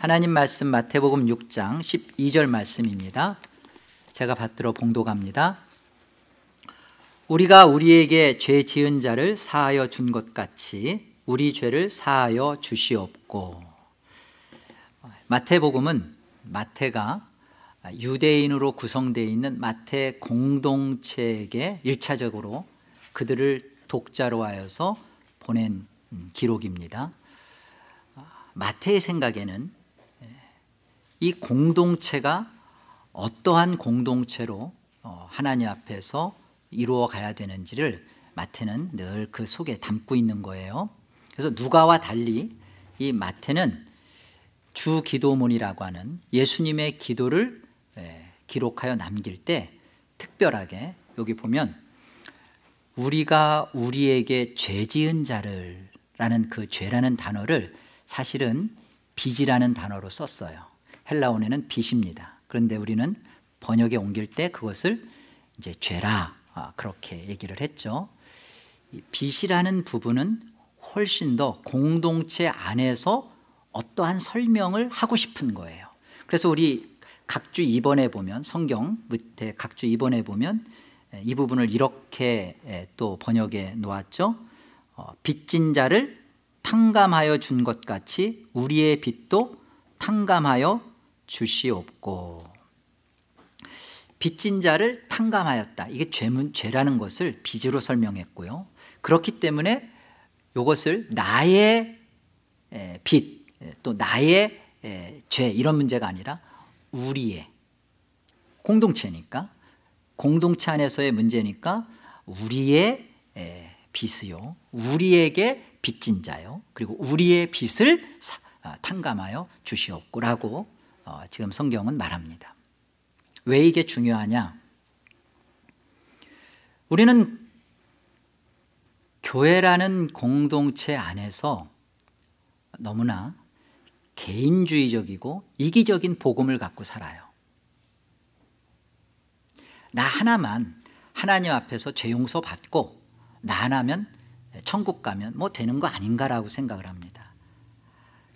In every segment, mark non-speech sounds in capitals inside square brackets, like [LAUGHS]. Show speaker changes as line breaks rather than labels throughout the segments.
하나님 말씀 마태복음 6장 12절 말씀입니다. 제가 받들어 봉독합니다. 우리가 우리에게 죄 지은 자를 사하여 준 것 같이 우리 죄를 사하여 주시옵고. 마태복음은 마태가 유대인으로 구성되어 있는 마태 공동체에게 1차적으로 그들을 독자로 하여서 보낸 기록입니다. 마태의 생각에는 이 공동체가 어떠한 공동체로 어, 하나님 앞에서 이루어 가야 되는지를 마태는 늘 그 속에 담고 있는 거예요. 그래서 누가와 달리 이 마태는 주 기도문이라고 하는 예수님의 기도를 기록하여 남길 때 특별하게 여기 보면 우리가 우리에게 죄 지은 자를 라는 그 죄라는 단어를 사실은 빚이라는 단어로 썼어요 헬라원에는 빚입니다. 그런데 우리는 번역에 옮길 때 그것을 이제 죄라 아, 그렇게 얘기를 했죠. 빚이라는 부분은 훨씬 더 공동체 안에서 어떠한 설명을 하고 싶은 거예요. 그래서 우리 각주 2번에 보면 성경 밑에 각주 2번에 보면 이 부분을 이렇게 또 번역해 놓았죠. 어, 빚진 자를 탕감하여 준 것 같이 우리의 빚도 탕감하여 주시옵고 빚진 자를 탕감하였다. 이게 죄문, 죄라는 것을 빚으로 설명했고요. 그렇기 때문에 이것을 나의 빚 또 나의 죄 이런 문제가 아니라 우리의 공동체니까 공동체 안에서의 문제니까 우리의 빚이요. 우리에게 빚진 자요. 그리고 우리의 빚을 아, 탕감하여 주시옵고라고 어, 지금 성경은 말합니다. 왜 이게 중요하냐? 우리는 교회라는 공동체 안에서 너무나 개인주의적이고 이기적인 복음을 갖고 살아요. 나 하나만 하나님 앞에서 죄 용서 받고 나 하나면 천국 가면 뭐 되는 거 아닌가라고 생각을 합니다.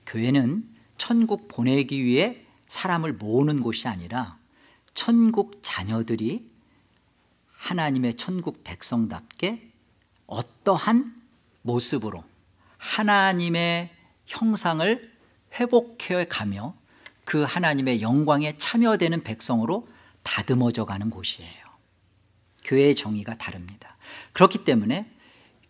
교회는 천국 보내기 위해 사람을 모으는 곳이 아니라 천국 자녀들이 하나님의 천국 백성답게 어떠한 모습으로 하나님의 형상을 회복해 가며 그 하나님의 영광에 참여되는 백성으로 다듬어져 가는 곳이에요. 교회의 정의가 다릅니다. 그렇기 때문에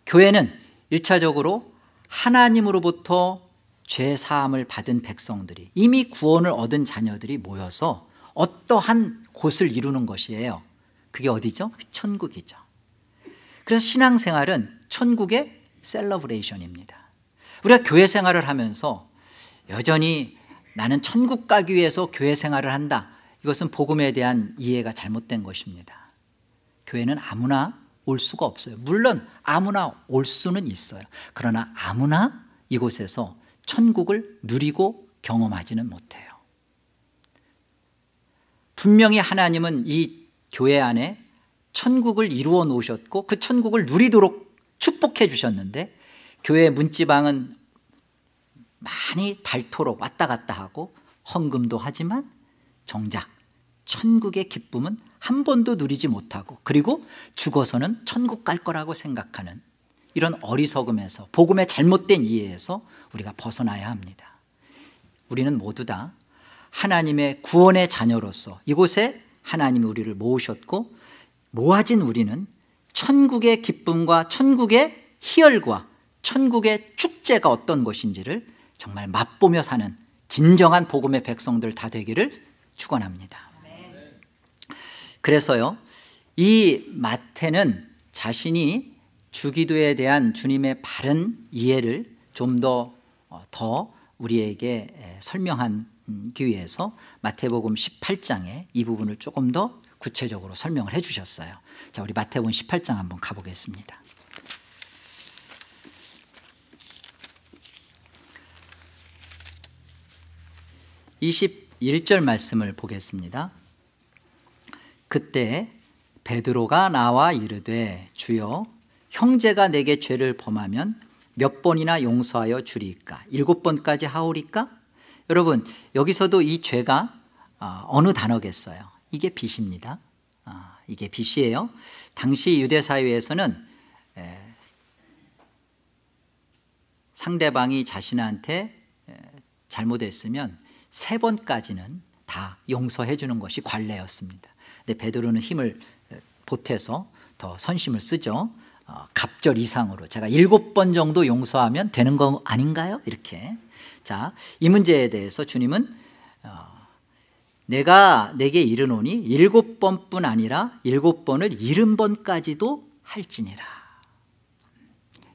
교회는 1차적으로 하나님으로부터 죄 사함을 받은 백성들이 이미 구원을 얻은 자녀들이 모여서 어떠한 곳을 이루는 것이에요? 그게 어디죠? 천국이죠. 그래서 신앙생활은 천국의 셀러브레이션입니다. 우리가 교회 생활을 하면서 여전히 나는 천국 가기 위해서 교회 생활을 한다. 이것은 복음에 대한 이해가 잘못된 것입니다. 교회는 아무나 올 수가 없어요. 물론 아무나 올 수는 있어요. 그러나 아무나 이곳에서 천국을 누리고 경험하지는 못해요. 분명히 하나님은 이 교회 안에 천국을 이루어 놓으셨고 그 천국을 누리도록 축복해 주셨는데 교회 문지방은 많이 닳도록 왔다 갔다 하고 헌금도 하지만 정작 천국의 기쁨은 한 번도 누리지 못하고 그리고 죽어서는 천국 갈 거라고 생각하는 이런 어리석음에서 복음의 잘못된 이해에서 우리가 벗어나야 합니다. 우리는 모두 다 하나님의 구원의 자녀로서 이곳에 하나님이 우리를 모으셨고 모아진 우리는 천국의 기쁨과 천국의 희열과 천국의 축제가 어떤 것인지를 정말 맛보며 사는 진정한 복음의 백성들 다 되기를 축원합니다. 그래서요 이 마태는 자신이 주기도에 대한 주님의 바른 이해를 좀 더 더 어, 더 우리에게 설명하기 위해서 마태복음 18장에 이 부분을 조금 더 구체적으로 설명을 해 주셨어요. 자 우리 마태복음 18장 한번 가보겠습니다. (21절) 말씀을 보겠습니다. 그때 베드로가 나와 이르되 주여 형제가 내게 죄를 범하면 몇 번이나 용서하여 주리까? 일곱 번까지 하오리까? 여러분 여기서도 이 죄가 어, 어느 단어겠어요? 이게 빚입니다. 아, 이게 빚이에요. 당시 유대 사회에서는 상대방이 자신한테 잘못했으면 세 번까지는 다 용서해 주는 것이 관례였습니다. 근데 베드로는 힘을 보태서 더 선심을 쓰죠. 어, 갑절 이상으로 제가 일곱 번 정도 용서하면 되는 거 아닌가요? 이렇게. 자, 이 문제에 대해서 주님은 어, 내가 내게 이르노니 일곱 번뿐 아니라 일곱 번을 일흔 번까지도 할지니라.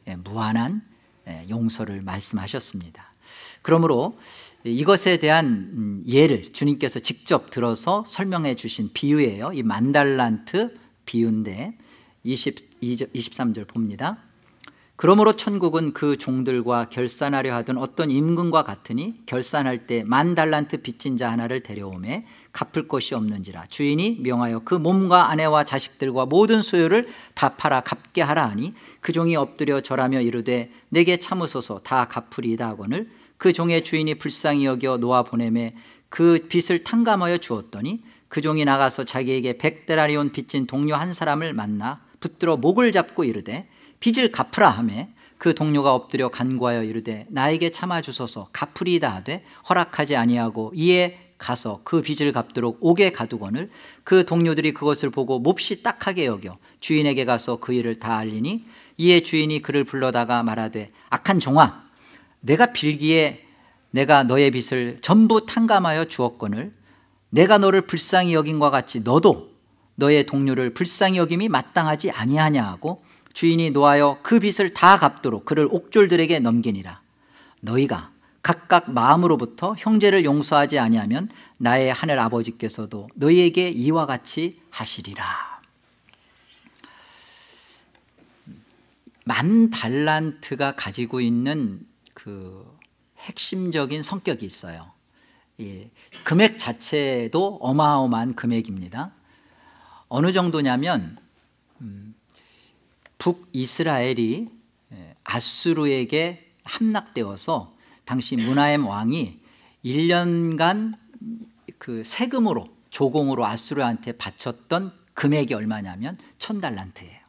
예, 무한한 예, 용서를 말씀하셨습니다. 그러므로 이것에 대한 음, 예를 주님께서 직접 들어서 설명해 주신 비유예요. 이 만달란트 비유인데 20, 23절 봅니다. 그러므로 천국은 그 종들과 결산하려 하던 어떤 임금과 같으니 결산할 때 만 달란트 빚진 자 하나를 데려오매 갚을 것이 없는지라. 주인이 명하여 그 몸과 아내와 자식들과 모든 소유를 다 팔아 갚게 하라 하니 그 종이 엎드려 절하며 이르되 내게 참으소서 다 갚으리이다 하거늘 그 종의 주인이 불쌍히 여겨 놓아 보내매 그 빚을 탕감하여 주었더니 그 종이 나가서 자기에게 백데라리온 빚진 동료 한 사람을 만나 붙들어 목을 잡고 이르되 빚을 갚으라 하매 그 동료가 엎드려 간구하여 이르되 나에게 참아 주소서. 갚으리이다 하되 허락하지 아니하고 이에 가서 그 빚을 갚도록 옥에 가두거늘 그 동료들이 그것을 보고 몹시 딱하게 여겨 주인에게 가서 그 일을 다 알리니 이에 주인이 그를 불러다가 말하되 악한 종아 내가 빌기에 내가 너의 빚을 전부 탕감하여 주었거늘 내가 너를 불쌍히 여긴과 같이 너도 너의 동료를 불쌍히 여김이 마땅하지 아니하냐 하고 주인이 노하여 그 빚을 다 갚도록 그를 옥졸들에게 넘기니라. 너희가 각각 마음으로부터 형제를 용서하지 아니하면 나의 하늘 아버지께서도 너희에게 이와 같이 하시리라. 만 달란트가 가지고 있는 그 핵심적인 성격이 있어요. 예, 금액 자체도 어마어마한 금액입니다 어느 정도냐면 음, 북이스라엘이 예, 아수르에게 함락되어서 당시 문하엠 왕이 1년간 그 세금으로 조공으로 아수르한테 바쳤던 금액이 얼마냐면 천 달란트예요.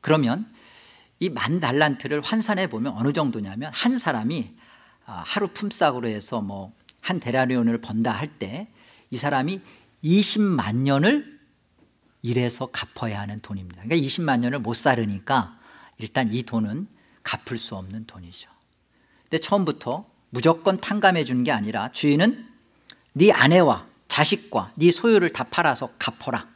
그러면 이 만 달란트를 환산해 보면 어느 정도냐면 한 사람이 아, 하루 품삯으로 해서 뭐 한 데라리온을 번다 할 때 이 사람이 20만 년을 일해서 갚아야 하는 돈입니다. 그러니까 20만 년을 못 살으니까 일단 이 돈은 갚을 수 없는 돈이죠. 근데 처음부터 무조건 탕감해 주는 게 아니라 주인은 네 아내와 자식과 네 소유를 다 팔아서 갚어라.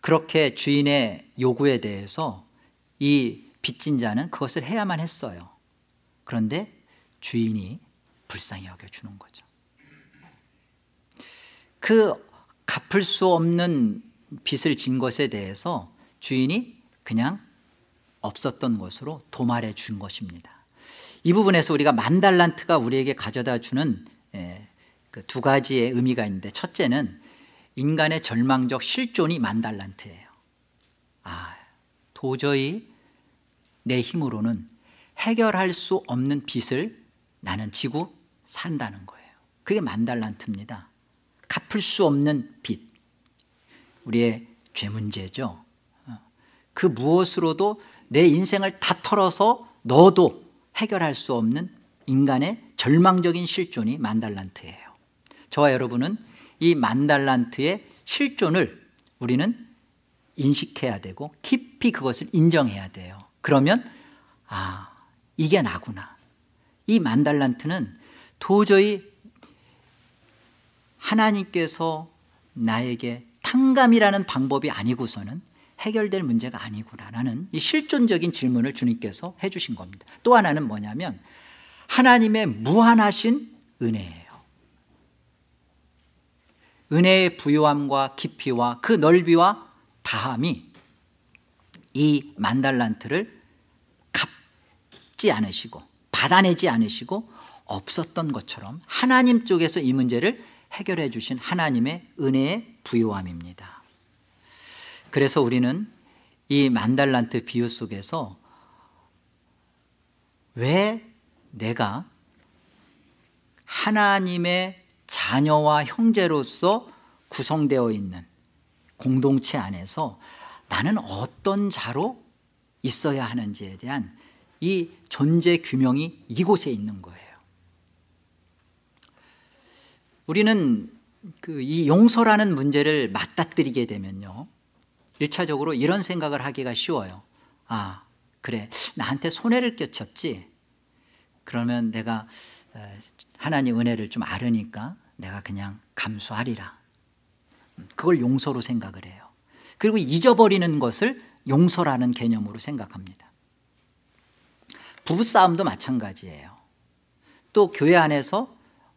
그렇게 주인의 요구에 대해서 이 빚진 자는 그것을 해야만 했어요. 그런데 주인이 불쌍히 여겨주는 거죠. 그 갚을 수 없는 빚을 진 것에 대해서 주인이 그냥 없었던 것으로 도말해 준 것입니다. 이 부분에서 우리가 만 달란트가 우리에게 가져다 주는 예, 그두 가지의 의미가 있는데 첫째는 인간의 절망적 실존이 만 달란트예요. 아, 도저히 내 힘으로는 해결할 수 없는 빚을 나는 지고 산다는 거예요. 그게 만달란트입니다. 갚을 수 없는 빚. 우리의 죄 문제죠. 어. 그 무엇으로도 내 인생을 다 털어서 너도 해결할 수 없는 인간의 절망적인 실존이 만달란트예요. 저와 여러분은 이 만달란트의 실존을 우리는 인식해야 되고 깊이 그것을 인정해야 돼요. 그러면 아 이게 나구나. 이 만달란트는 도저히 하나님께서 나에게 탕감이라는 방법이 아니고서는 해결될 문제가 아니구나라는 이 실존적인 질문을 주님께서 해주신 겁니다. 또 하나는 뭐냐면 하나님의 무한하신 은혜예요. 은혜의 부유함과 깊이와 그 넓이와 다함이 이 만달란트를 갚지 않으시고 받아내지 않으시고 없었던 것처럼 하나님 쪽에서 이 문제를 해결해 주신 하나님의 은혜의 부요함입니다. 그래서 우리는 이 만달란트 비유 속에서 왜 내가 하나님의 자녀와 형제로서 구성되어 있는 공동체 안에서 나는 어떤 자로 있어야 하는지에 대한 이 존재 규명이 이곳에 있는 거예요 우리는 그 이 용서라는 문제를 맞닥뜨리게 되면요. 1차적으로 이런 생각을 하기가 쉬워요. 아 그래. 나한테 손해를 끼쳤지? 그러면 내가 하나님 은혜를 좀 알으니까 내가 그냥 감수하리라. 그걸 용서로 생각을 해요. 그리고 잊어버리는 것을 용서라는 개념으로 생각합니다. 부부싸움도 마찬가지예요. 또 교회 안에서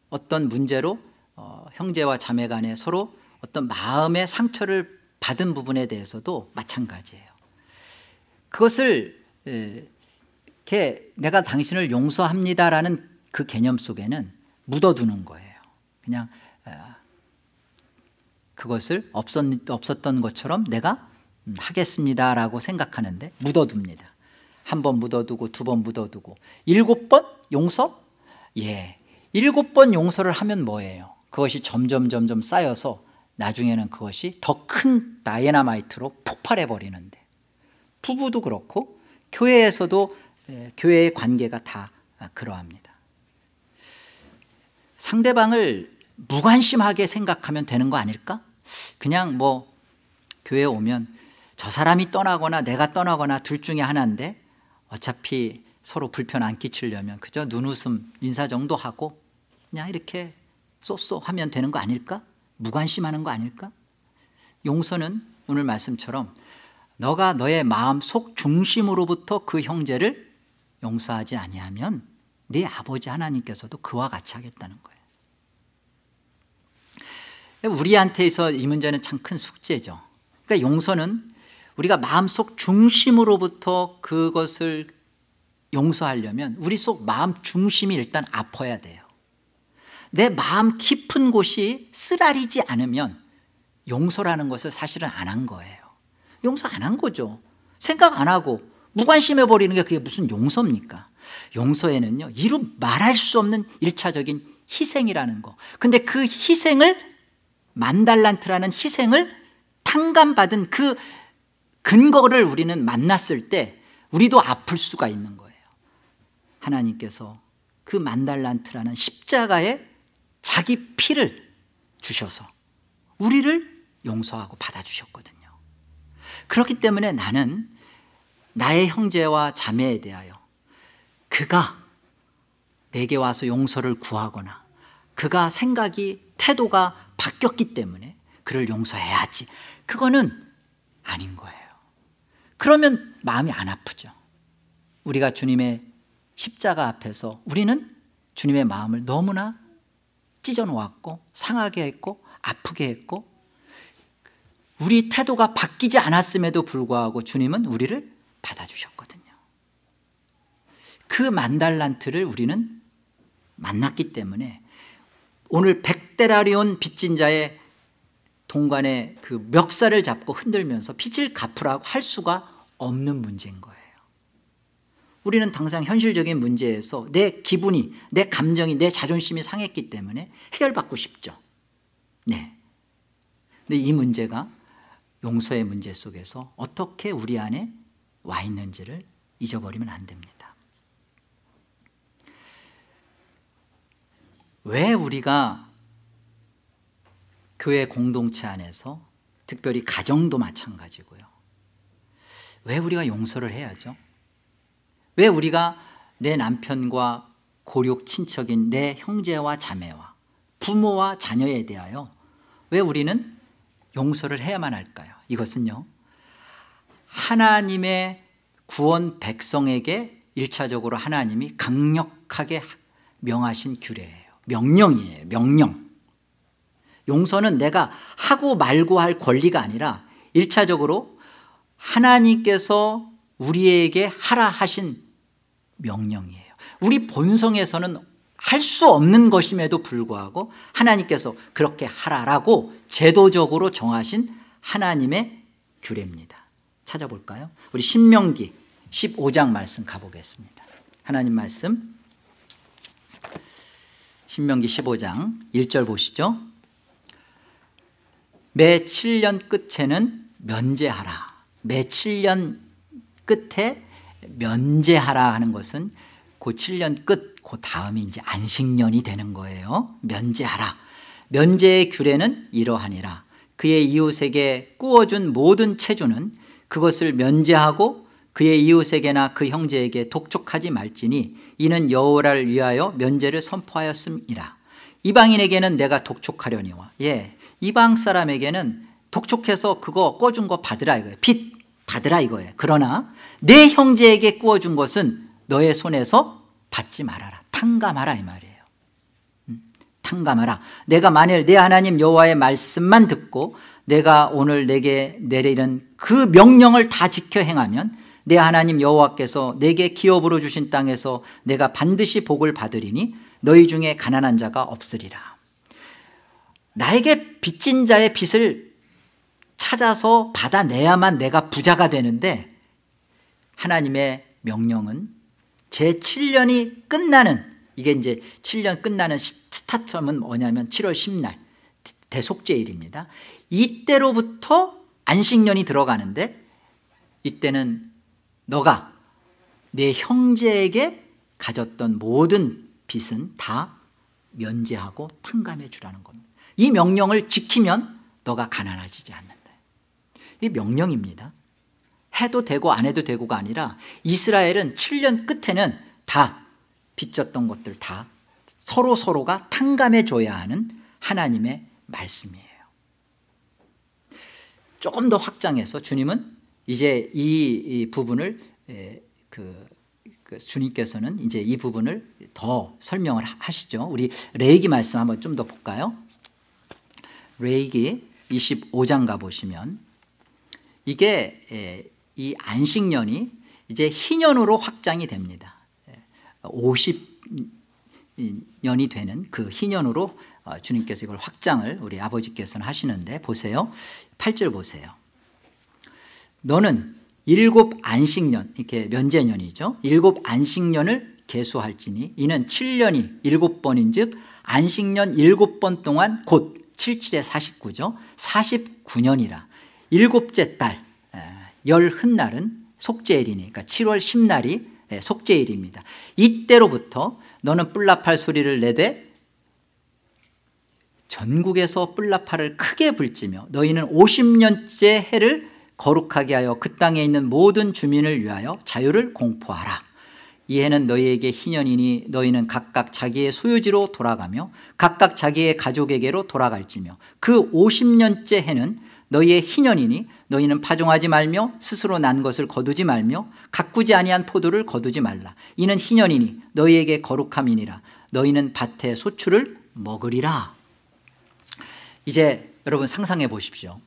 어떤 문제로 어, 형제와 자매 간에 서로 어떤 마음의 상처를 받은 부분에 대해서도 마찬가지예요. 그것을 이렇게 내가 당신을 용서합니다라는 그 개념 속에는 묻어두는 거예요. 그냥 어, 그것을 없었던 것처럼 내가 음, 하겠습니다라고 생각하는데 묻어둡니다. 한 번 묻어두고 두 번 묻어두고. 일곱 번 용서? 예. 일곱 번 용서를 하면 뭐예요 그것이 점점 점점 쌓여서 나중에는 그것이 더 큰 다이나마이트로 폭발해 버리는데 부부도 그렇고 교회에서도 교회의 관계가 다 그러합니다 상대방을 무관심하게 생각하면 되는 거 아닐까? 그냥 뭐 교회에 오면 저 사람이 떠나거나 내가 떠나거나 둘 중에 하나인데 어차피 서로 불편 안 끼치려면 그저 눈웃음 인사 정도 하고 그냥 이렇게 쏘쏘 하면 되는 거 아닐까? 무관심하는 거 아닐까? 용서는 오늘 말씀처럼 너가 너의 마음 속 중심으로부터 그 형제를 용서하지 아니하면 네 아버지 하나님께서도 그와 같이 하겠다는 거예요 우리한테서 이 문제는 참 큰 숙제죠 그러니까 용서는 우리가 마음속 중심으로부터 그것을 용서하려면 우리 속 마음 중심이 일단 아파야 돼요 내 마음 깊은 곳이 쓰라리지 않으면 용서라는 것을 사실은 안 한 거예요. 용서 안 한 거죠. 생각 안 하고 무관심해 버리는 게 그게 무슨 용서입니까? 용서에는요 이루 말할 수 없는 일차적인 희생이라는 거. 근데 그 희생을 만달란트라는 희생을 탕감받은 그 근거를 우리는 만났을 때 우리도 아플 수가 있는 거예요. 하나님께서 그 만달란트라는 십자가에 자기 피를 주셔서 우리를 용서하고 받아주셨거든요. 그렇기 때문에 나는 나의 형제와 자매에 대하여 그가 내게 와서 용서를 구하거나 그가 생각이 태도가 바뀌었기 때문에 그를 용서해야지. 그거는 아닌 거예요. 그러면 마음이 안 아프죠. 우리가 주님의 십자가 앞에서 우리는 주님의 마음을 너무나 찢어 놓았고 상하게 했고 아프게 했고 우리 태도가 바뀌지 않았음에도 불구하고 주님은 우리를 받아주셨거든요. 그 만달란트를 우리는 만났기 때문에 오늘 백데라리온 빚진 자의 동관의 그 멱살을 잡고 흔들면서 빚을 갚으라고 할 수가 없는 문제인 거예요 우리는 당장 현실적인 문제에서 내 기분이 내 감정이 내 자존심이 상했기 때문에 해결받고 싶죠 네. 근데 이 문제가 용서의 문제 속에서 어떻게 우리 안에 와 있는지를 잊어버리면 안 됩니다 왜 우리가 교회 공동체 안에서 특별히 가정도 마찬가지고요 왜 우리가 용서를 해야죠? 왜 우리가 내 남편과 고륙 친척인 내 형제와 자매와 부모와 자녀에 대하여 왜 우리는 용서를 해야만 할까요? 이것은요 하나님의 구원 백성에게 일차적으로 하나님이 강력하게 명하신 규례예요. 명령이에요. 명령. 용서는 내가 하고 말고 할 권리가 아니라 1차적으로 하나님께서 우리에게 하라 하신 명령이에요. 우리 본성에서는 할 수 없는 것임에도 불구하고 하나님께서 그렇게 하라라고 제도적으로 정하신 하나님의 규례입니다. 찾아볼까요? 우리 신명기 15장 말씀 가보겠습니다. 하나님 말씀. 신명기 15장 1절 보시죠. 매 7년 끝에는 면제하라. 매 7년 끝에 면제하라 하는 것은 그 7년 끝, 그 다음이 이제 안식년이 되는 거예요. 면제하라. 면제의 규례는 이러하니라. 그의 이웃에게 꾸어준 모든 체주는 그것을 면제하고 그의 이웃에게나 그 형제에게 독촉하지 말지니 이는 여호와를 위하여 면제를 선포하였음이라. 이방인에게는 내가 독촉하려니와. 예 이방 사람에게는 독촉해서 그거 꿔준 거 받으라 이거예요. 빚 받으라 이거예요. 그러나 내 형제에게 꾸어준 것은 너의 손에서 받지 말아라. 탕감하라 이 말이에요. 음, 탕감하라. 내가 만일 내 하나님 여호와의 말씀만 듣고 내가 오늘 내게 내리는 그 명령을 다 지켜 행하면 내 하나님 여호와께서 내게 기업으로 주신 땅에서 내가 반드시 복을 받으리니 너희 중에 가난한 자가 없으리라. 나에게 빚진 자의 빚을 찾아서 받아내야만 내가 부자가 되는데 하나님의 명령은 제 7년이 끝나는 이게 이제 7년 끝나는 스타트는 뭐냐면 7월 10날 대속제일입니다. 이때로부터 안식년이 들어가는데 이때는 너가 내 형제에게 가졌던 모든 빚은 다 면제하고 탕감해 주라는 겁니다. 이 명령을 지키면 너가 가난해지지 않는다 이 명령입니다. 해도 되고 안 해도 되고가 아니라 이스라엘은 7년 끝에는 다 빚졌던 것들 다 서로 서로가 탕감해 줘야 하는 하나님의 말씀이에요. 조금 더 확장해서 주님은 이제 이, 이 부분을 그, 그, 주님께서는 이제 이 부분을 더 설명을 하시죠. 우리 레이기 말씀 한번 좀 더 볼까요? 레이기 25장 가보시면 이게 이 안식년이 이제 희년으로 확장이 됩니다. 50년이 되는 그 희년으로 어, 주님께서 이걸 확장을 우리 아버지께서는 하시는데 보세요. 8절 보세요. 너는 일곱 안식년 이렇게 면제년이죠. 일곱 안식년을 계수할지니 이는 7년이 일곱 번인 즉 안식년 일곱 번 동안 곧 77에 49죠. 49년이라 일곱째 달 열흔날은 속죄일이니 까 7월 10날이 속죄일입니다. 이때로부터 너는 뿔나팔 소리를 내되 전국에서 뿔나팔을 크게 불지며 너희는 50년째 해를 거룩하게 하여 그 땅에 있는 모든 주민을 위하여 자유를 공포하라. 이 해는 너희에게 희년이니 너희는 각각 자기의 소유지로 돌아가며 각각 자기의 가족에게로 돌아갈지며 그 50년째 해는 너희의 희년이니 너희는 파종하지 말며 스스로 난 것을 거두지 말며 가꾸지 아니한 포도를 거두지 말라. 이는 희년이니 너희에게 거룩함이니라. 너희는 밭의 소출을 먹으리라. 이제 여러분 상상해 보십시오.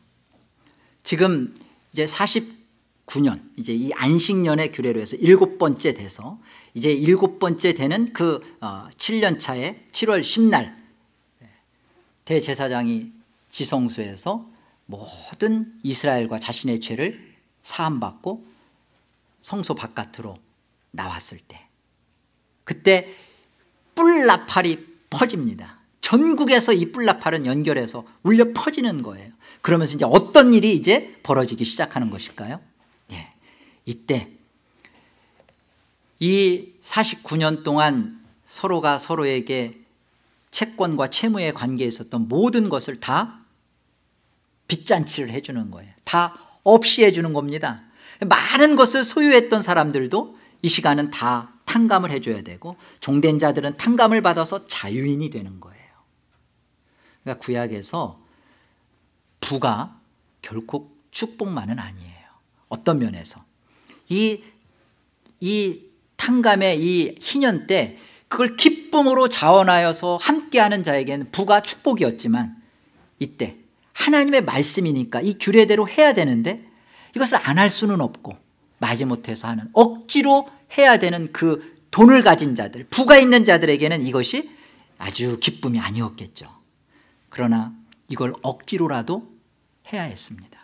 지금 이제 49년 이제 이 안식년의 규례로 해서 일곱 번째 돼서 이제 일곱 번째 되는 그 7년 어, 차에 7월 10날 대제사장이 지성소에서 모든 이스라엘과 자신의 죄를 사함받고 성소 바깥으로 나왔을 때 그때 뿔나팔이 퍼집니다 전국에서 이 뿔나팔은 연결해서 울려 퍼지는 거예요 그러면서 이제 어떤 일이 이제 벌어지기 시작하는 것일까요? 예. 이때 이 49년 동안 서로가 서로에게 채권과 채무의 관계에 있었던 모든 것을 다 빚잔치를 해주는 거예요. 다 없이 해주는 겁니다. 많은 것을 소유했던 사람들도 이 시간은 다 탕감을 해줘야 되고 종된 자들은 탕감을 받아서 자유인이 되는 거예요. 그러니까 구약에서 부가 결코 축복만은 아니에요. 어떤 면에서? 이, 이 탕감의 이 희년 때 그걸 기쁨으로 자원하여서 함께하는 자에게는 부가 축복이었지만 이때 하나님의 말씀이니까 이 규례대로 해야 되는데 이것을 안 할 수는 없고 마지못해서 하는 억지로 해야 되는 그 돈을 가진 자들 부가 있는 자들에게는 이것이 아주 기쁨이 아니었겠죠. 그러나 이걸 억지로라도 해야 했습니다.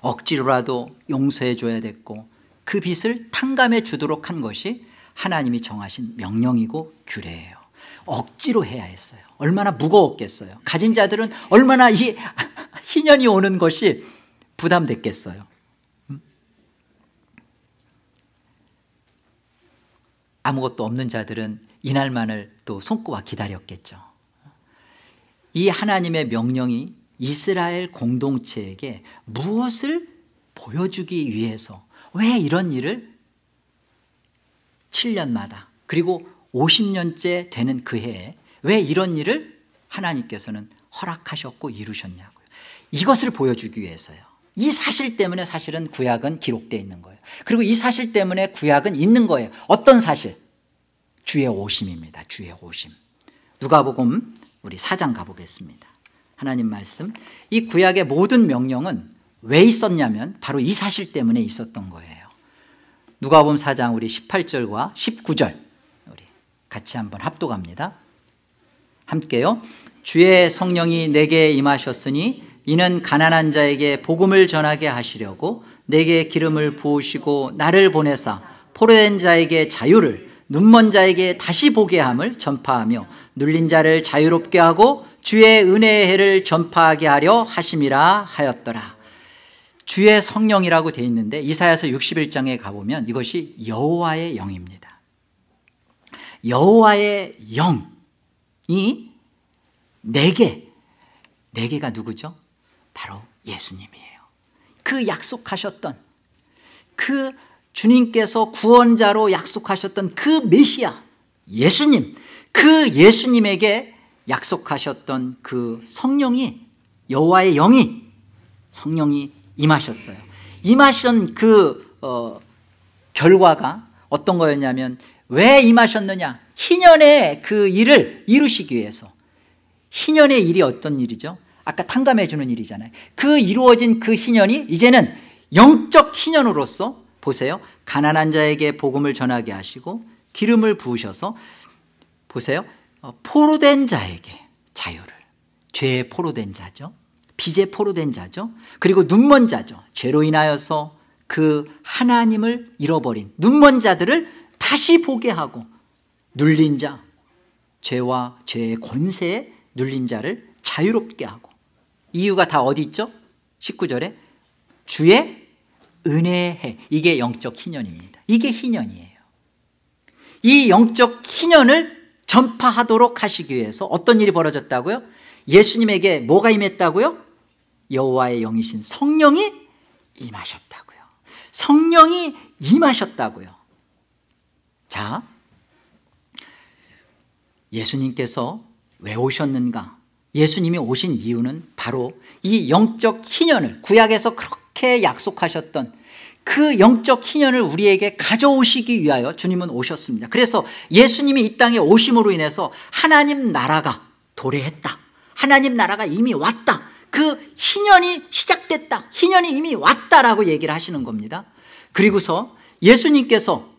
억지로라도 용서해 줘야 됐고 그 빚을 탕감해 주도록 한 것이 하나님이 정하신 명령이고 규례예요 억지로 해야 했어요. 얼마나 무거웠겠어요. 가진 자들은 얼마나 이 [LAUGHS] 희년이 오는 것이 부담됐겠어요. 음? 아무것도 없는 자들은 이날만을 또 손꼽아 기다렸겠죠. 이 하나님의 명령이 이스라엘 공동체에게 무엇을 보여주기 위해서 왜 이런 일을 7년마다 그리고 50년째 되는 그 해에 왜 이런 일을 하나님께서는 허락하셨고 이루셨냐고요. 이것을 보여주기 위해서요. 이 사실 때문에 사실은 구약은 기록되어 있는 거예요. 그리고 이 사실 때문에 구약은 있는 거예요. 어떤 사실? 주의 오심입니다. 주의 오심. 누가복음 우리 사장 가보겠습니다. 하나님 말씀. 이 구약의 모든 명령은 왜 있었냐면 바로 이 사실 때문에 있었던 거예요. 누가복음 4장 우리 18절과 19절. 우리 같이 한번 합독합니다. 함께요. 주의 성령이 내게 임하셨으니 이는 가난한 자에게 복음을 전하게 하시려고 내게 기름을 부으시고 나를 보내사 포로된 자에게 자유를 눈먼 자에게 다시 보게 함을 전파하며 눌린 자를 자유롭게 하고 주의 은혜의 해를 전파하게 하려 하심이라 하였더라. 주의 성령이라고 되어 있는데 이사야서 61장에 가보면 이것이 여호와의 영입니다 여호와의 영이 네개. 네개가 누구죠? 바로 예수님이에요. 그 약속하셨던 그 주님께서 구원자로 약속하셨던 그 메시아 예수님. 그 예수님에게 약속하셨던 그 성령이 여호와의 영이 성령이 임하셨어요. 임하신 그 어, 결과가 어떤 거였냐면 왜 임하셨느냐? 희년의 그 일을 이루시기 위해서. 희년의 일이 어떤 일이죠? 아까 탕감해 주는 일이잖아요. 그 이루어진 그 희년이 이제는 영적 희년으로서 보세요. 가난한 자에게 복음을 전하게 하시고 기름을 부으셔서 보세요. 어, 포로된 자에게 자유를. 죄에 포로된 자죠. 빚에 포로된 자죠. 그리고 눈먼 자죠. 죄로 인하여서 그 하나님을 잃어버린 눈먼 자들을 다시 보게 하고 눌린 자 죄와 죄의 권세에 눌린 자를 자유롭게 하고 이유가 다 어디 있죠? 19절에 주의 은혜해 이게 영적 희년입니다 이게 희년이에요 이 영적 희년을 전파하도록 하시기 위해서 어떤 일이 벌어졌다고요? 예수님에게 뭐가 임했다고요? 여호와의 영이신 성령이 임하셨다고요 성령이 임하셨다고요 자 예수님께서 왜 오셨는가? 예수님이 오신 이유는 바로 이 영적 희년을 구약에서 그렇게 약속하셨던 그 영적 희년을 우리에게 가져오시기 위하여 주님은 오셨습니다. 그래서 예수님이 이 땅에 오심으로 인해서 하나님 나라가 도래했다. 하나님 나라가 이미 왔다. 그 희년이 시작됐다. 희년이 이미 왔다라고 얘기를 하시는 겁니다. 그리고서 예수님께서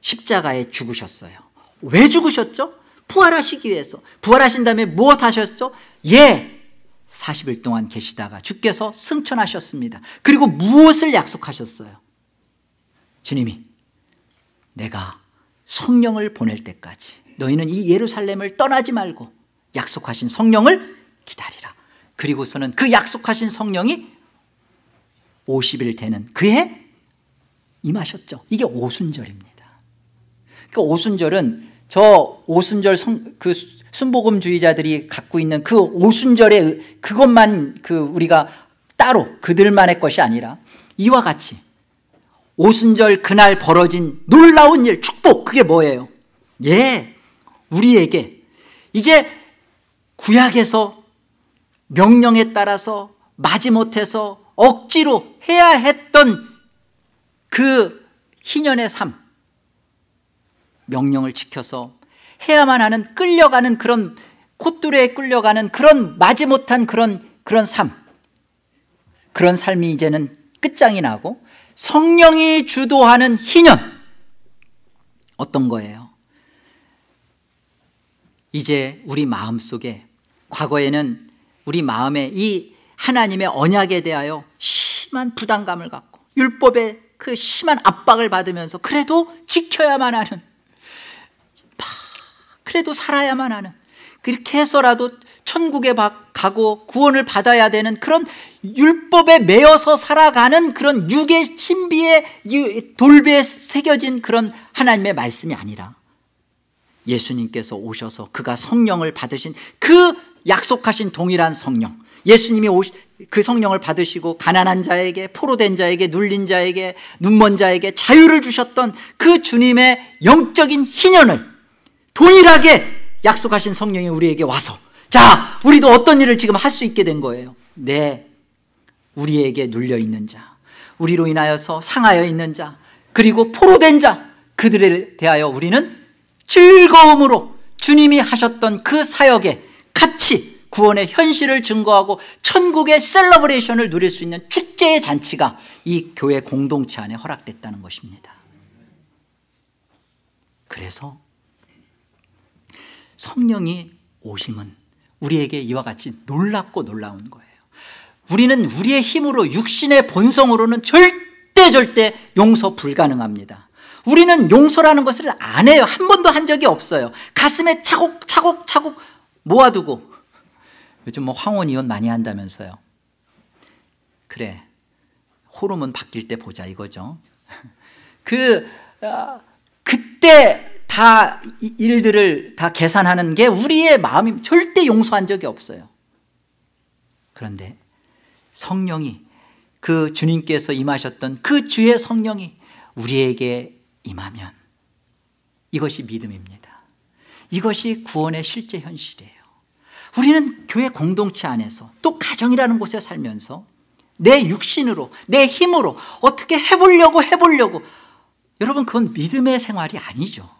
십자가에 죽으셨어요 왜 죽으셨죠? 부활하시기 위해서 부활하신 다음에 무엇 하셨죠? 예 40일 동안 계시다가 주께서 승천하셨습니다 그리고 무엇을 약속하셨어요? 주님이 내가 성령을 보낼 때까지 너희는 이 예루살렘을 떠나지 말고 약속하신 성령을 기다리라 그리고서는 그 약속하신 성령이 50일 되는 그해 임하셨죠 이게 오순절입니다 그 오순절은 저 오순절 성, 그 순복음주의자들이 갖고 있는 그 오순절의 그것만 그 우리가 따로 그들만의 것이 아니라 이와 같이 오순절 그날 벌어진 놀라운 일 축복 그게 뭐예요? 예 우리에게 이제 구약에서 명령에 따라서 마지못해서 억지로 해야 했던 그 희년의 삶 명령을 지켜서 해야만 하는 끌려가는 그런 콧뚜레에 끌려가는 그런 마지 못한 그런 그런 삶 그런 삶이 이제는 끝장이 나고 성령이 주도하는 희년 어떤 거예요? 이제 우리 마음속에 과거에는 우리 마음에 이 하나님의 언약에 대하여 심한 부담감을 갖고 율법에 그 심한 압박을 받으면서 그래도 지켜야만 하는 그래도 살아야만 하는 그렇게 해서라도 천국에 가고 구원을 받아야 되는 그런 율법에 매여서 살아가는 그런 육의 신비의 돌배에 새겨진 그런 하나님의 말씀이 아니라 예수님께서 오셔서 그가 성령을 받으신 그 약속하신 동일한 성령 예수님이 그 성령을 받으시고 가난한 자에게 포로된 자에게 눌린 자에게 눈먼 자에게 자유를 주셨던 그 주님의 영적인 희년을 동일하게 약속하신 성령이 우리에게 와서 자 우리도 어떤 일을 지금 할 수 있게 된 거예요? 네 우리에게 눌려 있는 자 우리로 인하여서 상하여 있는 자 그리고 포로된 자 그들에 대하여 우리는 즐거움으로 주님이 하셨던 그 사역에 같이 구원의 현실을 증거하고 천국의 셀러브레이션을 누릴 수 있는 축제의 잔치가 이 교회 공동체 안에 허락됐다는 것입니다. 그래서 성령이 오심은 우리에게 이와 같이 놀랍고 놀라운 거예요. 우리는 우리의 힘으로 육신의 본성으로는 절대 절대 용서 불가능합니다. 우리는 용서라는 것을 안 해요. 한 번도 한 적이 없어요. 가슴에 차곡차곡 차곡 모아두고. 요즘 뭐 황혼 이혼 많이 한다면서요. 그래. 호르몬 바뀔 때 보자 이거죠. [LAUGHS] 그 어, 그때 다 일들을 다 계산하는 게 우리의 마음이 절대 용서한 적이 없어요. 그런데 성령이 그 주님께서 임하셨던 그 주의 성령이 우리에게 임하면 이것이 믿음입니다. 이것이 구원의 실제 현실이에요. 우리는 교회 공동체 안에서 또 가정이라는 곳에 살면서 내 육신으로 내 힘으로 어떻게 해보려고 해보려고 여러분 그건 믿음의 생활이 아니죠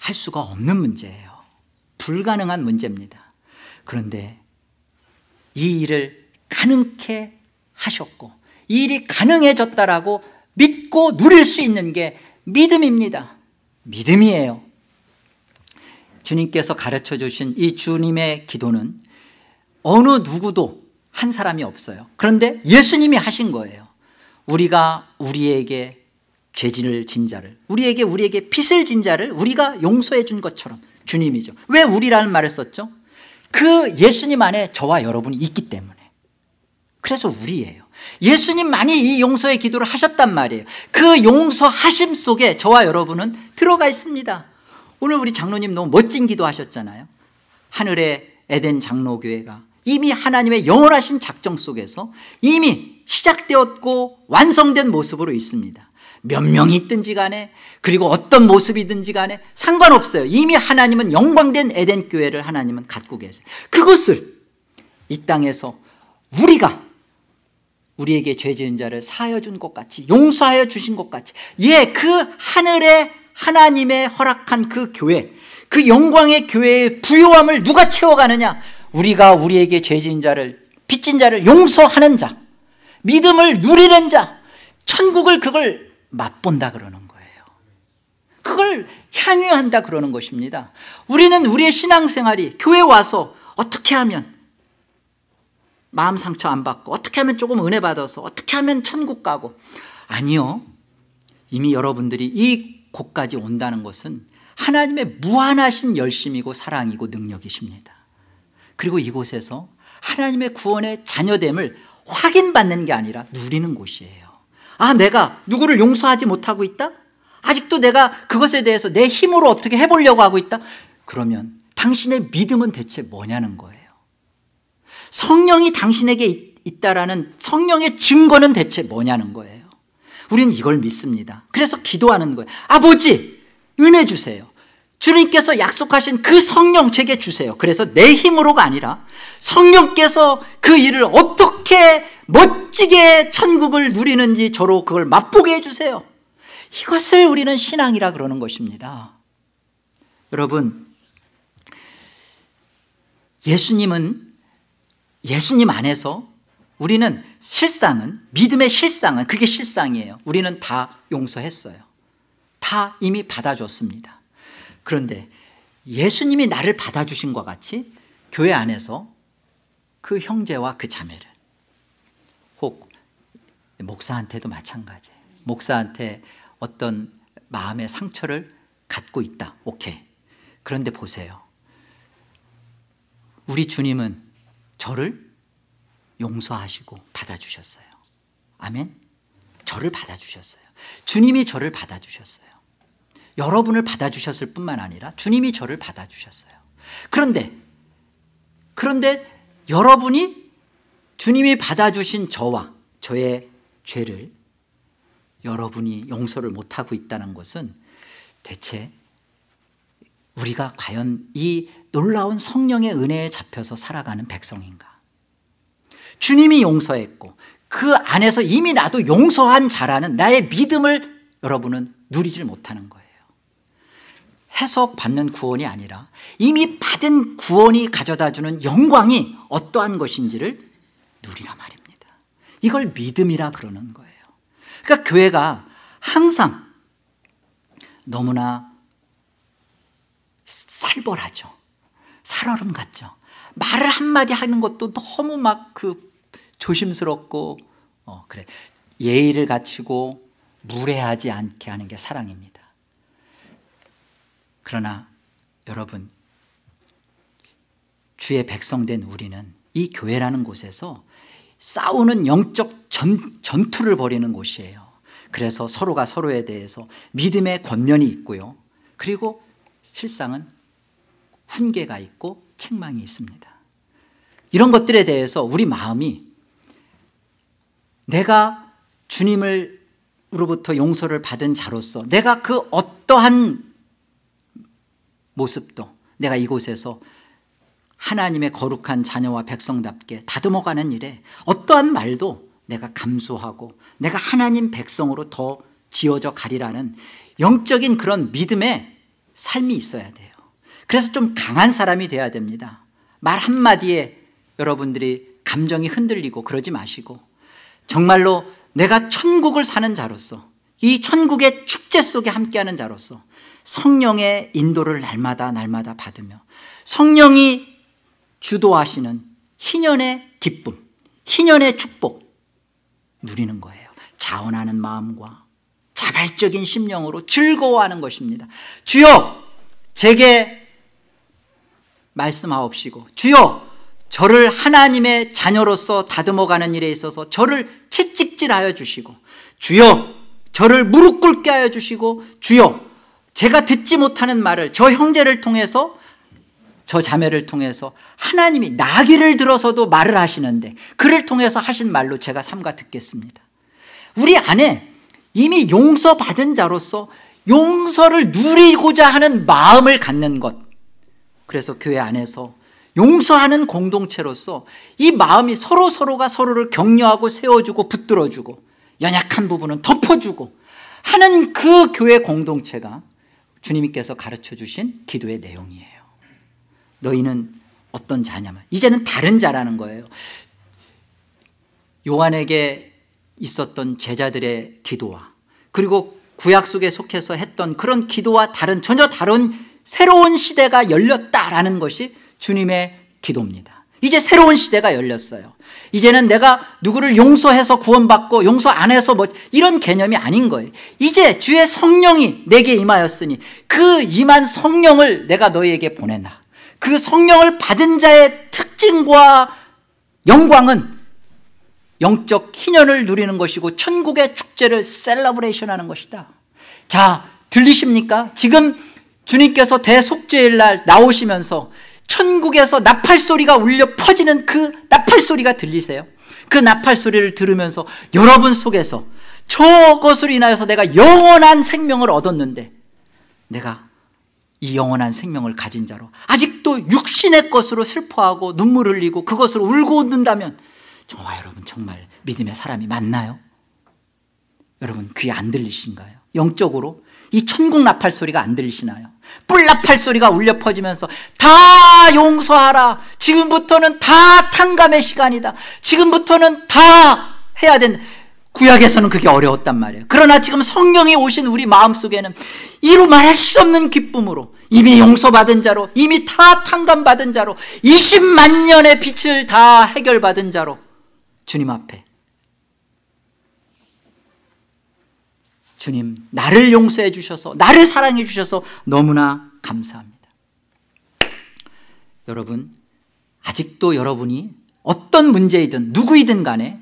할 수가 없는 문제예요. 불가능한 문제입니다. 그런데 이 일을 가능케 하셨고 이 일이 가능해졌다라고 믿고 누릴 수 있는 게 믿음입니다. 믿음이에요. 주님께서 가르쳐 주신 이 주님의 기도는 어느 누구도 한 사람이 없어요. 그런데 예수님이 하신 거예요. 우리가 우리에게 죄진을 진 자를 우리에게 우리에게 빚을 진 자를 우리가 용서해 준 것처럼 주님이죠. 왜 우리라는 말을 썼죠? 그 예수님 안에 저와 여러분이 있기 때문에. 그래서 우리예요. 예수님만이 이 용서의 기도를 하셨단 말이에요. 그 용서하심 속에 저와 여러분은 들어가 있습니다. 오늘 우리 장로님 너무 멋진 기도 하셨잖아요. 하늘의 에덴 장로교회가 이미 하나님의 영원하신 작정 속에서 이미 시작되었고 완성된 모습으로 있습니다 몇 명이 있든지 간에 그리고 어떤 모습이든지 간에 상관없어요. 이미 하나님은 영광된 에덴 교회를 하나님은 갖고 계세요. 그것을 이 땅에서 우리가 우리에게 죄 지은 자를 사하여 준 것 같이 용서하여 주신 것 같이 예 그 하늘의 하나님의 허락한 그 교회 그 영광의 교회의 부요함을 누가 채워가느냐? 우리가 우리에게 죄 지은 자를 빚진 자를 용서하는 자 믿음을 누리는 자 천국을 그걸 맛본다 그러는 거예요. 그걸 향유한다 그러는 것입니다. 우리는 우리의 신앙생활이 교회 와서 어떻게 하면 마음 상처 안 받고 어떻게 하면 조금 은혜 받아서 어떻게 하면 천국 가고. 아니요. 이미 여러분들이 이 곳까지 온다는 것은 하나님의 무한하신 열심이고 사랑이고 능력이십니다. 그리고 이곳에서 하나님의 구원의 자녀됨을 확인받는 게 아니라 누리는 곳이에요 아 내가 누구를 용서하지 못하고 있다? 아직도 내가 그것에 대해서 내 힘으로 어떻게 해보려고 하고 있다? 그러면 당신의 믿음은 대체 뭐냐는 거예요. 성령이 당신에게 있다라는 성령의 증거는 대체 뭐냐는 거예요. 우리는 이걸 믿습니다. 그래서 기도하는 거예요. 아버지 은혜 주세요 주님께서 약속하신 그 성령 제게 주세요. 그래서 내 힘으로가 아니라 성령께서 그 일을 어떻게 멋지게 천국을 누리는지 저로 그걸 맛보게 해주세요. 이것을 우리는 신앙이라 그러는 것입니다. 여러분 예수님은 예수님 안에서 우리는 실상은 믿음의 실상은 그게 실상이에요. 우리는 다 용서했어요. 다 이미 받아줬습니다 그런데 예수님이 나를 받아주신 것 같이 교회 안에서 그 형제와 그 자매를 혹 목사한테도 마찬가지예요 목사한테 어떤 마음의 상처를 갖고 있다. 오케이. 그런데 보세요. 우리 주님은 저를 용서하시고 받아주셨어요. 아멘. 저를 받아주셨어요. 주님이 저를 받아주셨어요. 여러분을 받아주셨을 뿐만 아니라 주님이 저를 받아주셨어요. 그런데, 그런데 여러분이 주님이 받아주신 저와 저의 죄를 여러분이 용서를 못하고 있다는 것은 대체 우리가 과연 이 놀라운 성령의 은혜에 잡혀서 살아가는 백성인가 주님이 용서했고 그 안에서 이미 나도 용서한 자라는 나의 믿음을 여러분은 누리질 못하는 거예요 해석받는 구원이 아니라 이미 받은 구원이 가져다주는 영광이 어떠한 것인지를 누리라 말입니다. 이걸 믿음이라 그러는 거예요. 그러니까 교회가 항상 너무나 살벌하죠. 살얼음 같죠. 말을 한마디 하는 것도 너무 막 그 조심스럽고 어 그래. 예의를 갖추고 무례하지 않게 하는 게 사랑입니다 그러나 여러분 주의 백성된 우리는 이 교회라는 곳에서 싸우는 영적 전, 전투를 벌이는 곳이에요. 그래서 서로가 서로에 대해서 믿음의 권면이 있고요. 그리고 실상은 훈계가 있고 책망이 있습니다. 이런 것들에 대해서 우리 마음이 내가 주님을 로부터 용서를 받은 자로서 내가 그 어떠한 모습도 내가 이곳에서 하나님의 거룩한 자녀와 백성답게 다듬어가는 일에 어떠한 말도 내가 감수하고 내가 하나님 백성으로 더 지어져 가리라는 영적인 그런 믿음의 삶이 있어야 돼요. 그래서 좀 강한 사람이 돼야 됩니다. 말 한마디에 여러분들이 감정이 흔들리고 그러지 마시고 정말로 내가 천국을 사는 자로서 이 천국의 축제 속에 함께하는 자로서 성령의 인도를 날마다 날마다 받으며 성령이 주도하시는 희년의 기쁨 희년의 축복 누리는 거예요. 자원하는 마음과 자발적인 심령으로 즐거워하는 것입니다. 주여 제게 말씀하옵시고 주여 저를 하나님의 자녀로서 다듬어가는 일에 있어서 저를 채찍질하여 주시고 주여 저를 무릎 꿇게 하여 주시고 주여 제가 듣지 못하는 말을 저 형제를 통해서 저 자매를 통해서 하나님이 나귀를 들어서도 말을 하시는데 그를 통해서 하신 말로 제가 삼가 듣겠습니다. 우리 안에 이미 용서받은 자로서 용서를 누리고자 하는 마음을 갖는 것. 그래서 교회 안에서 용서하는 공동체로서 이 마음이 서로 서로가 서로를 격려하고 세워주고 붙들어주고 연약한 부분은 덮어주고 하는 그 교회 공동체가 주님께서 가르쳐 주신 기도의 내용이에요. 너희는 어떤 자냐면 이제는 다른 자라는 거예요. 요한에게 있었던 제자들의 기도와 그리고 구약 속에 속해서 했던 그런 기도와 다른 전혀 다른 새로운 시대가 열렸다라는 것이 주님의 기도입니다 이제 새로운 시대가 열렸어요. 이제는 내가 누구를 용서해서 구원받고 용서 안 해서 뭐 이런 개념이 아닌 거예요. 이제 주의 성령이 내게 임하였으니 그 임한 성령을 내가 너희에게 보낸다 그 성령을 받은 자의 특징과 영광은 영적 희년을 누리는 것이고 천국의 축제를 celebration 하는 것이다. 자 들리십니까? 지금 주님께서 대속죄일 날 나오시면서 천국에서 나팔 소리가 울려 퍼지는 그 나팔 소리가 들리세요? 그 나팔 소리를 들으면서 여러분 속에서 저것으로 인하여서 내가 영원한 생명을 얻었는데 내가 이 영원한 생명을 가진 자로 아직도 육신의 것으로 슬퍼하고 눈물 흘리고 그것으로 울고 웃는다면 정말 여러분 정말 믿음의 사람이 맞나요? 여러분 귀 안 들리신가요? 영적으로 이 천국 나팔 소리가 안 들리시나요? 뿔 나팔 소리가 울려 퍼지면서 다 용서하라. 지금부터는 다 탕감의 시간이다. 지금부터는 다 해야 된다 구약에서는 그게 어려웠단 말이에요. 그러나 지금 성령이 오신 우리 마음속에는 이루 말할 수 없는 기쁨으로 이미 용서받은 자로 이미 다 탕감받은 자로 20만 년의 빛을 다 해결받은 자로 주님 앞에 주님 나를 용서해 주셔서 나를 사랑해 주셔서 너무나 감사합니다. 여러분 아직도 여러분이 어떤 문제이든 누구이든 간에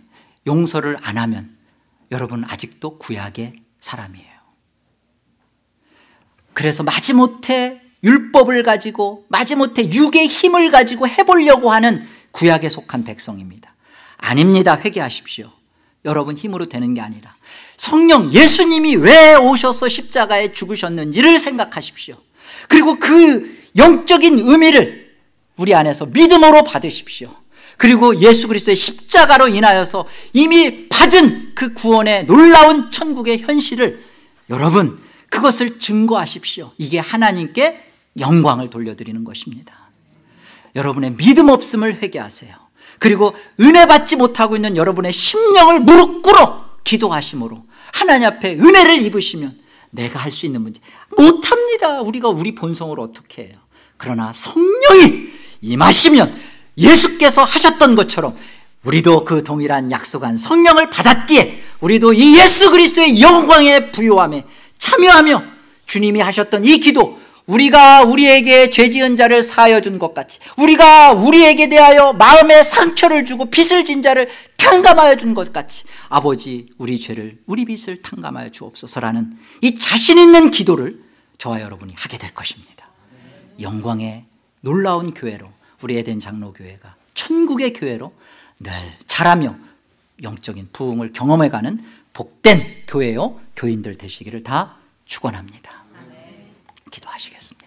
용서를 안 하면 여러분 아직도 구약의 사람이에요. 그래서 마지못해 율법을 가지고 마지못해 육의 힘을 가지고 해보려고 하는 구약에 속한 백성입니다. 아닙니다. 회개하십시오 여러분 힘으로 되는 게 아니라 성령 예수님이 왜 오셔서 십자가에 죽으셨는지를 생각하십시오. 그리고 그 영적인 의미를 우리 안에서 믿음으로 받으십시오. 그리고 예수 그리스도의 십자가로 인하여서 이미 받은 그 구원의 놀라운 천국의 현실을 여러분 그것을 증거하십시오. 이게 하나님께 영광을 돌려드리는 것입니다. 여러분의 믿음 없음을 회개하세요 그리고 은혜 받지 못하고 있는 여러분의 심령을 무릎 꿇어 기도하심으로 하나님 앞에 은혜를 입으시면 내가 할 수 있는 문제 못합니다. 우리가 우리 본성으로 어떻게 해요? 그러나 성령이 임하시면 예수께서 하셨던 것처럼 우리도 그 동일한 약속한 성령을 받았기에 우리도 이 예수 그리스도의 영광의 부요함에 참여하며 주님이 하셨던 이 기도 우리가 우리에게 죄 지은 자를 사하여 준 것 같이 우리가 우리에게 대하여 마음에 상처를 주고 빚을 진 자를 탕감하여 준 것 같이 아버지 우리 죄를 우리 빚을 탕감하여 주옵소서라는 이 자신 있는 기도를 저와 여러분이 하게 될 것입니다. 영광의 놀라운 교회로 우리 에덴 장로교회가 천국의 교회로 늘 자라며 영적인 부흥을 경험해가는 복된 교회요 교인들 되시기를 다 축원합니다 기도하시겠습니다